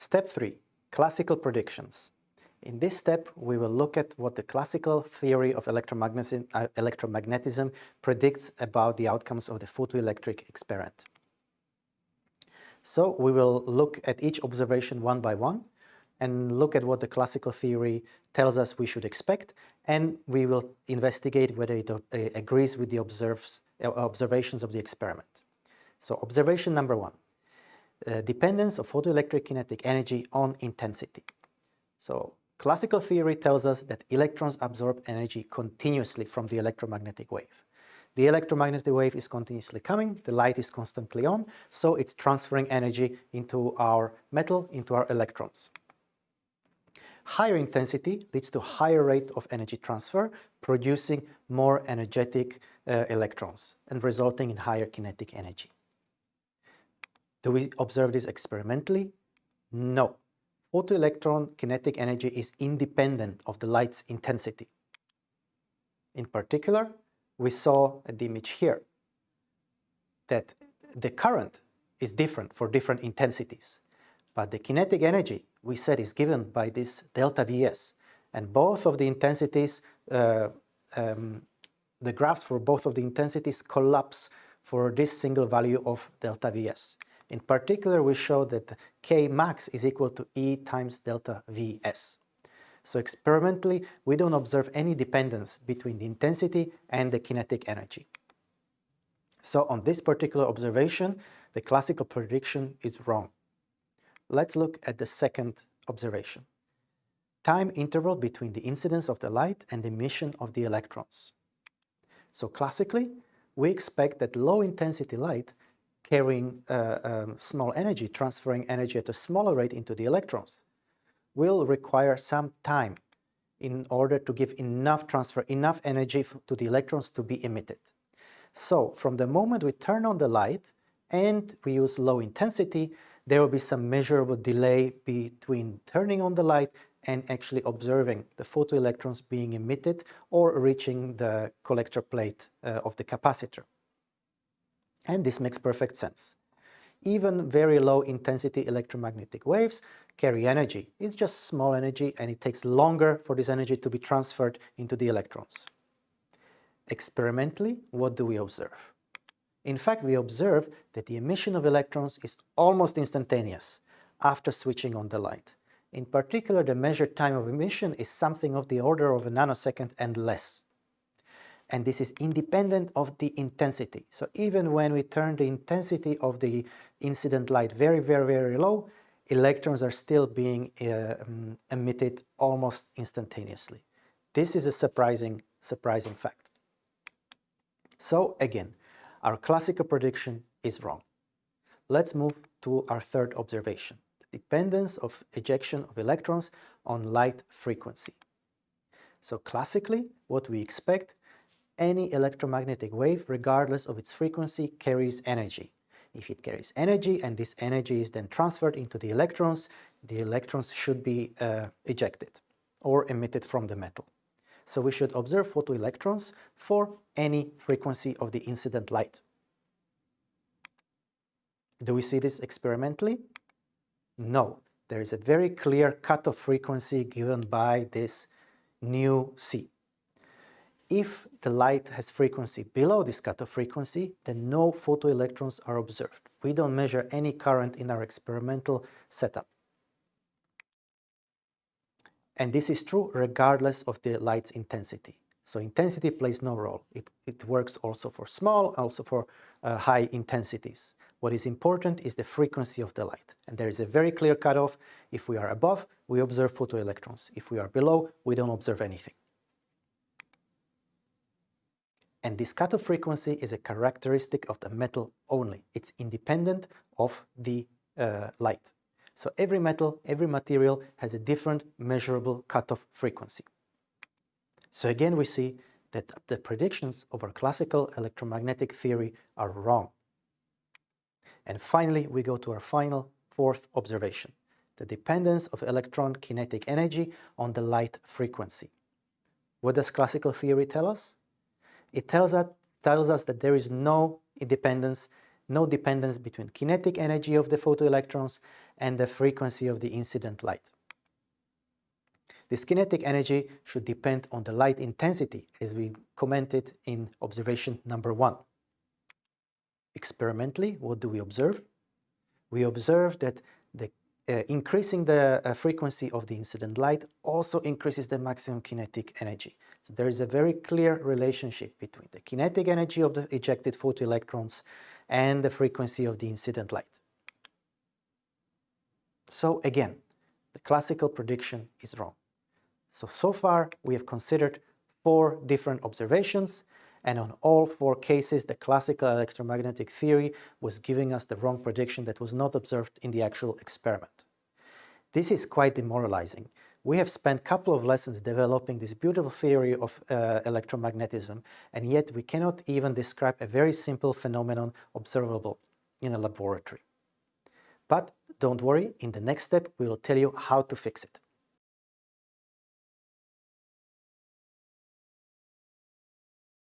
Step 3. Classical predictions. In this step, we will look at what the classical theory of electromagnetism, uh, electromagnetism predicts about the outcomes of the photoelectric experiment. So we will look at each observation one by one and look at what the classical theory tells us we should expect and we will investigate whether it uh, agrees with the observes, uh, observations of the experiment. So observation number one, uh, dependence of photoelectric kinetic energy on intensity. So classical theory tells us that electrons absorb energy continuously from the electromagnetic wave. The electromagnetic wave is continuously coming, the light is constantly on, so it's transferring energy into our metal, into our electrons. Higher intensity leads to higher rate of energy transfer, producing more energetic uh, electrons and resulting in higher kinetic energy. Do we observe this experimentally? No. Photoelectron kinetic energy is independent of the light's intensity. In particular, we saw at the image here that the current is different for different intensities, but the kinetic energy we said is given by this delta Vs. And both of the intensities, uh, um, the graphs for both of the intensities collapse for this single value of delta Vs. In particular, we show that K max is equal to E times delta Vs. So experimentally, we don't observe any dependence between the intensity and the kinetic energy. So on this particular observation, the classical prediction is wrong. Let's look at the second observation. Time interval between the incidence of the light and the emission of the electrons. So classically, we expect that low-intensity light carrying uh, um, small energy, transferring energy at a smaller rate into the electrons, will require some time in order to give enough transfer, enough energy to the electrons to be emitted. So from the moment we turn on the light and we use low intensity, there will be some measurable delay between turning on the light and actually observing the photoelectrons being emitted or reaching the collector plate uh, of the capacitor. And this makes perfect sense. Even very low intensity electromagnetic waves carry energy. It's just small energy and it takes longer for this energy to be transferred into the electrons. Experimentally, what do we observe? In fact, we observe that the emission of electrons is almost instantaneous after switching on the light. In particular, the measured time of emission is something of the order of a nanosecond and less. And this is independent of the intensity. So even when we turn the intensity of the incident light very, very, very low, electrons are still being uh, um, emitted almost instantaneously. This is a surprising, surprising fact. So again, our classical prediction is wrong. Let's move to our third observation, the dependence of ejection of electrons on light frequency. So classically, what we expect, any electromagnetic wave, regardless of its frequency, carries energy. If it carries energy and this energy is then transferred into the electrons, the electrons should be uh, ejected or emitted from the metal. So we should observe photoelectrons for any frequency of the incident light. Do we see this experimentally? No. There is a very clear cutoff frequency given by this nu c. If the light has frequency below this cutoff frequency, then no photoelectrons are observed. We don't measure any current in our experimental setup. And this is true regardless of the light's intensity. So intensity plays no role. It, it works also for small, also for uh, high intensities. What is important is the frequency of the light. And there is a very clear cutoff. If we are above, we observe photoelectrons. If we are below, we don't observe anything. And this cutoff frequency is a characteristic of the metal only. It's independent of the uh, light. So every metal, every material has a different measurable cutoff frequency. So again, we see that the predictions of our classical electromagnetic theory are wrong. And finally, we go to our final fourth observation, the dependence of electron kinetic energy on the light frequency. What does classical theory tell us? It tells us, tells us that there is no independence no dependence between kinetic energy of the photoelectrons and the frequency of the incident light. This kinetic energy should depend on the light intensity as we commented in observation number one. Experimentally, what do we observe? We observe that the, uh, increasing the uh, frequency of the incident light also increases the maximum kinetic energy. So there is a very clear relationship between the kinetic energy of the ejected photoelectrons and the frequency of the incident light. So again, the classical prediction is wrong. So, so far we have considered four different observations and on all four cases the classical electromagnetic theory was giving us the wrong prediction that was not observed in the actual experiment. This is quite demoralizing. We have spent a couple of lessons developing this beautiful theory of uh, electromagnetism and yet we cannot even describe a very simple phenomenon observable in a laboratory. But don't worry, in the next step we will tell you how to fix it.